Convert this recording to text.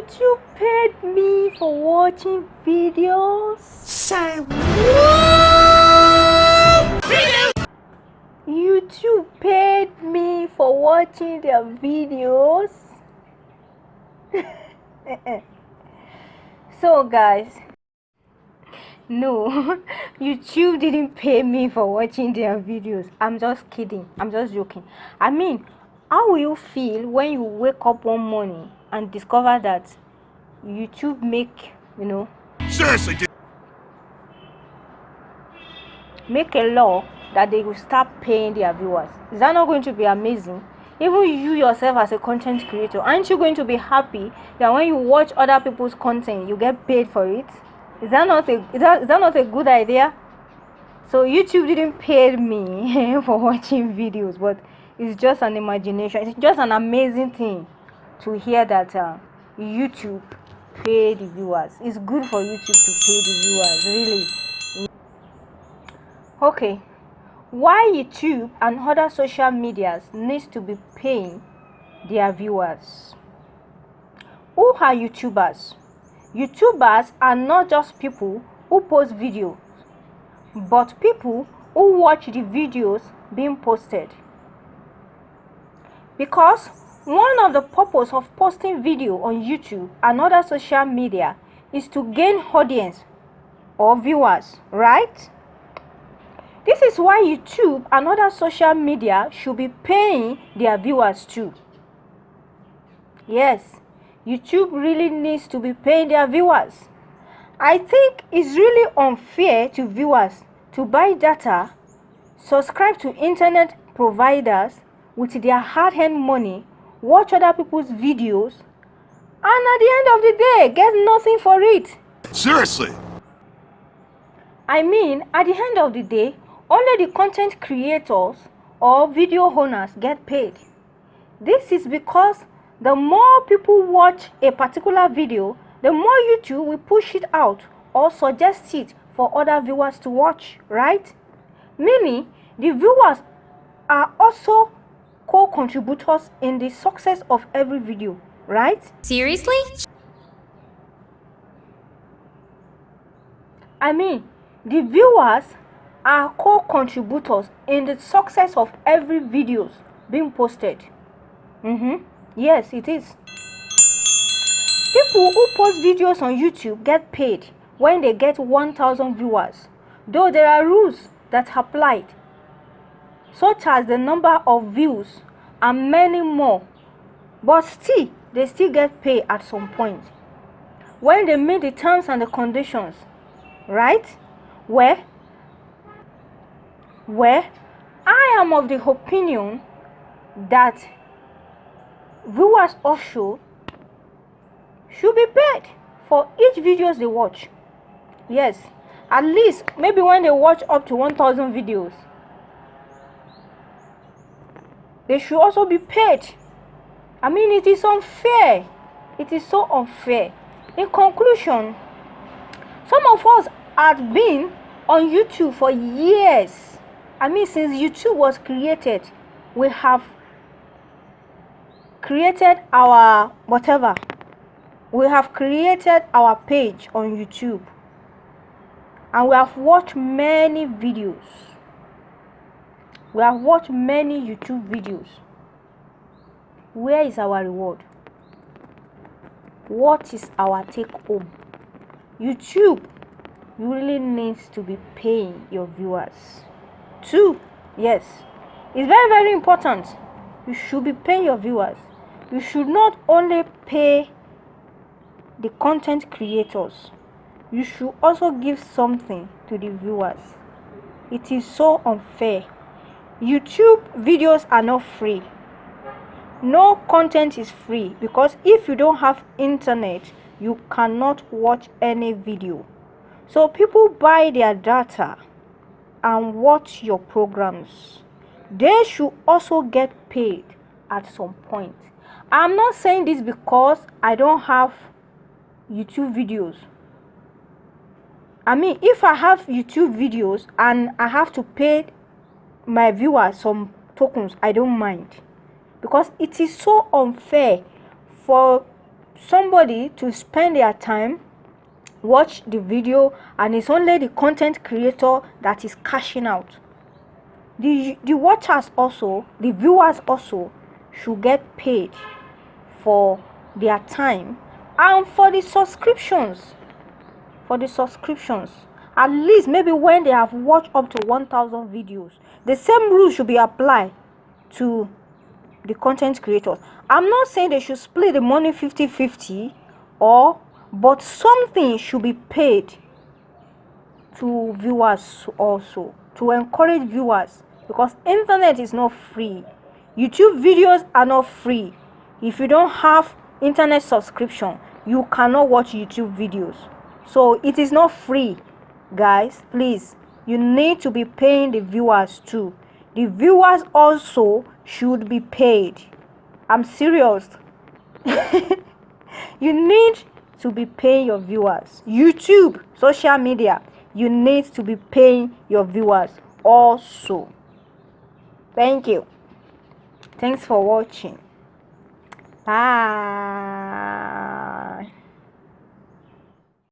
YouTube paid me for watching videos. Say what? YouTube paid me for watching their videos. so guys, no, YouTube didn't pay me for watching their videos. I'm just kidding. I'm just joking. I mean, how will you feel when you wake up one morning and discover that YouTube make, you know, Seriously, make a law that they will start paying their viewers? Is that not going to be amazing? Even you yourself as a content creator, aren't you going to be happy that when you watch other people's content, you get paid for it? Is that not a is that, is that not a good idea? So YouTube didn't pay me for watching videos, but it's just an imagination. It's just an amazing thing to hear that uh, YouTube pay the viewers. It's good for YouTube to pay the viewers, really. Okay, why YouTube and other social medias needs to be paying their viewers? Who are YouTubers? YouTubers are not just people who post videos, but people who watch the videos being posted. Because one of the purpose of posting video on YouTube and other social media is to gain audience or viewers, right? This is why YouTube and other social media should be paying their viewers too. Yes, YouTube really needs to be paying their viewers. I think it's really unfair to viewers to buy data, subscribe to internet providers with their hard-earned money, watch other people's videos, and at the end of the day, get nothing for it. Seriously. I mean, at the end of the day, only the content creators or video owners get paid. This is because the more people watch a particular video, the more YouTube will push it out or suggest it for other viewers to watch, right? Meaning, the viewers are also co-contributors in the success of every video, right? Seriously? I mean, the viewers are co-contributors in the success of every videos being posted. Mm-hmm. Yes, it is. People who post videos on YouTube get paid when they get 1000 viewers, though there are rules that apply, such as the number of views and many more. But still, they still get paid at some point when they meet the terms and the conditions, right? Where where I am of the opinion that viewers also should be paid for each videos they watch. Yes, at least maybe when they watch up to 1000 videos, they should also be paid. I mean, it is unfair. It is so unfair. In conclusion, some of us have been on YouTube for years. I mean, since YouTube was created, we have created our whatever. We have created our page on YouTube. And we have watched many videos. We have watched many YouTube videos. Where is our reward? What is our take home? YouTube really needs to be paying your viewers. Two, yes, it's very, very important. You should be paying your viewers. You should not only pay the content creators, you should also give something to the viewers. It is so unfair. YouTube videos are not free. No content is free because if you don't have internet, you cannot watch any video. So people buy their data and watch your programs. They should also get paid at some point. I'm not saying this because I don't have YouTube videos. I mean, if I have YouTube videos and I have to pay my viewers some tokens, I don't mind. Because it is so unfair for somebody to spend their time watch the video and it's only the content creator that is cashing out. The the watchers also the viewers also should get paid for their time and for the subscriptions. For the subscriptions at least maybe when they have watched up to 1000 videos the same rule should be applied to the content creators. I'm not saying they should split the money 50 50 or but something should be paid to viewers also to encourage viewers because internet is not free. Youtube videos are not free. If you don't have internet subscription you cannot watch youtube videos. So it is not free guys please you need to be paying the viewers too. The viewers also should be paid. I'm serious. You need to be paying your viewers. Youtube social media you need to be paying your viewers also. Thank you. Thanks for watching. Bye